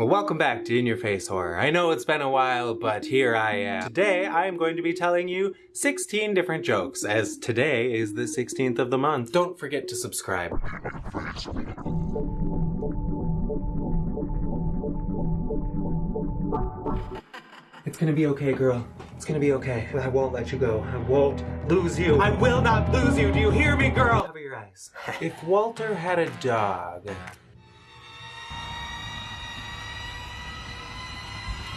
Well, welcome back to In Your Face Horror. I know it's been a while, but here I am. Today, I am going to be telling you 16 different jokes, as today is the 16th of the month. Don't forget to subscribe. It's gonna be okay, girl. It's gonna be okay. I won't let you go. I won't lose you. I will not lose you. Do you hear me, girl? Cover your eyes. If Walter had a dog,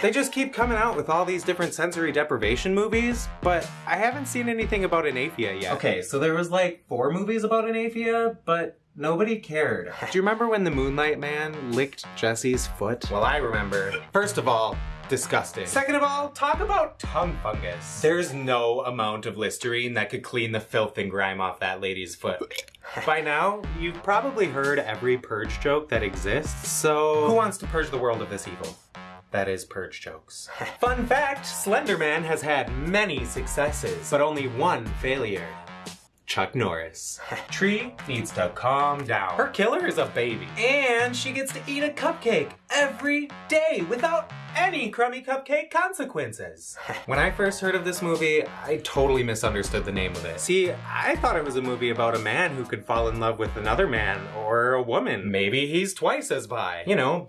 They just keep coming out with all these different sensory deprivation movies, but I haven't seen anything about anaphia yet. Okay, so there was like four movies about anaphia, but nobody cared. Do you remember when the Moonlight Man licked Jessie's foot? Well, I remember. First of all, disgusting. Second of all, talk about tongue fungus. There's no amount of Listerine that could clean the filth and grime off that lady's foot. By now, you've probably heard every purge joke that exists, so who wants to purge the world of this evil? That is purge jokes. Fun fact, Slenderman has had many successes, but only one failure. Chuck Norris. Tree needs to calm down. Her killer is a baby. And she gets to eat a cupcake every day without any crummy cupcake consequences. when I first heard of this movie, I totally misunderstood the name of it. See, I thought it was a movie about a man who could fall in love with another man or a woman. Maybe he's twice as bi. You know,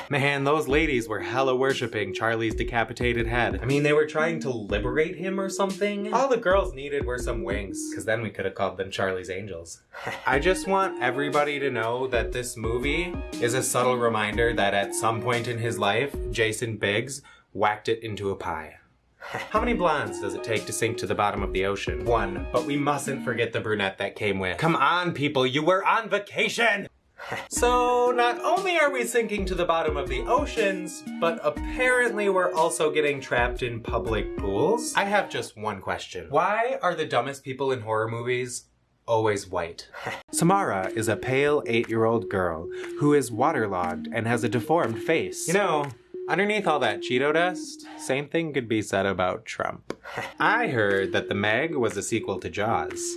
Man, those ladies were hella worshipping Charlie's decapitated head. I mean, they were trying to liberate him or something? All the girls needed were some wings, because then we could have called them Charlie's Angels. I just want everybody to know that this movie is a subtle reminder that at some point in his life, Jason Biggs whacked it into a pie. How many blondes does it take to sink to the bottom of the ocean? One, but we mustn't forget the brunette that came with. Come on, people, you were on vacation! So not only are we sinking to the bottom of the oceans, but apparently we're also getting trapped in public pools. I have just one question. Why are the dumbest people in horror movies always white? Samara is a pale eight-year-old girl who is waterlogged and has a deformed face. You know, Underneath all that Cheeto dust, same thing could be said about Trump. I heard that The Meg was a sequel to Jaws.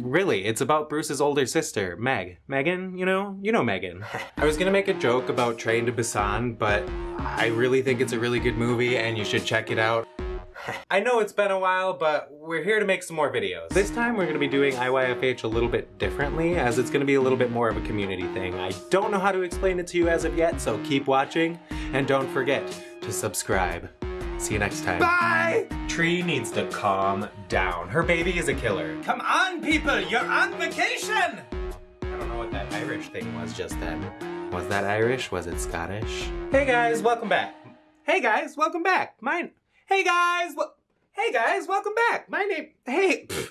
Really, it's about Bruce's older sister, Meg. Megan, you know? You know Megan. I was gonna make a joke about Train to Busan, but I really think it's a really good movie and you should check it out. I know it's been a while, but we're here to make some more videos. This time we're gonna be doing IYFH a little bit differently, as it's gonna be a little bit more of a community thing. I don't know how to explain it to you as of yet, so keep watching, and don't forget to subscribe. See you next time. Bye! Tree needs to calm down. Her baby is a killer. Come on, people! You're on vacation! I don't know what that Irish thing was just then. Was that Irish? Was it Scottish? Hey guys, welcome back. Hey guys, welcome back. Mine. Hey guys, well. Hey guys, welcome back. My name. Hey. I